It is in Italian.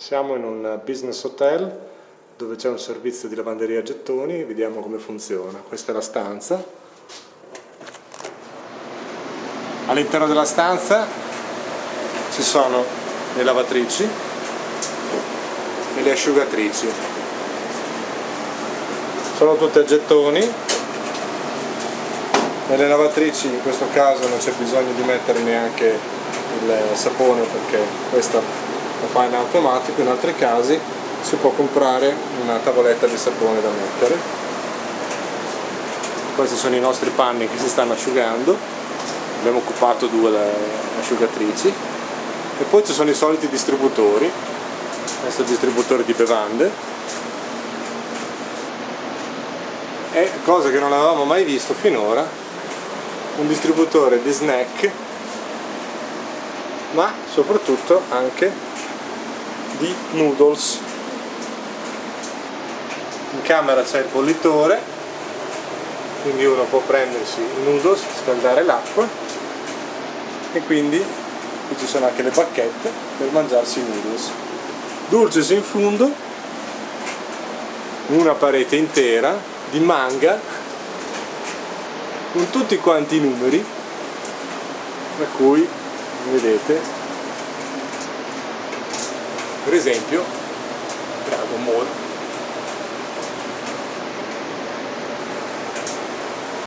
Siamo in un business hotel dove c'è un servizio di lavanderia a gettoni, vediamo come funziona. Questa è la stanza. All'interno della stanza ci sono le lavatrici e le asciugatrici. Sono tutte a gettoni. Nelle lavatrici in questo caso non c'è bisogno di mettere neanche il sapone perché questa lo fa in automatico, in altri casi si può comprare una tavoletta di sapone da mettere. Questi sono i nostri panni che si stanno asciugando, abbiamo occupato due asciugatrici. E poi ci sono i soliti distributori, questo è il distributore di bevande. E cosa che non avevamo mai visto finora, un distributore di snack ma soprattutto anche di noodles. In camera c'è il bollitore quindi uno può prendersi i noodles, scaldare l'acqua e quindi qui ci sono anche le bacchette per mangiarsi i noodles. Dulces in fundo una parete intera di manga con tutti quanti i numeri tra cui vedete per esempio